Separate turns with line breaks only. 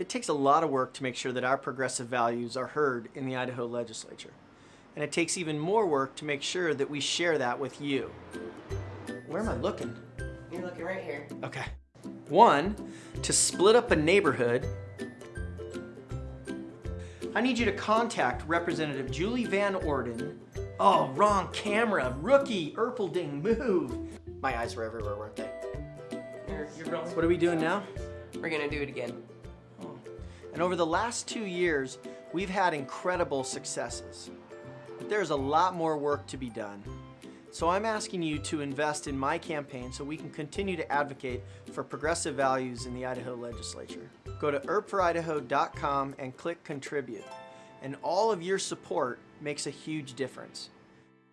It takes a lot of work to make sure that our progressive values are heard in the Idaho legislature. And it takes even more work to make sure that we share that with you. Where am I looking?
You're looking right here.
Okay. One, to split up a neighborhood, I need you to contact Representative Julie Van Orden. Oh, wrong camera, rookie, Erpelding, move. My eyes were everywhere, weren't they?
You're, you're rolling.
What are we doing now?
We're gonna do it again.
And over the last two years, we've had incredible successes. But there's a lot more work to be done. So I'm asking you to invest in my campaign so we can continue to advocate for progressive values in the Idaho legislature. Go to erpforidaho.com and click contribute. And all of your support makes a huge difference.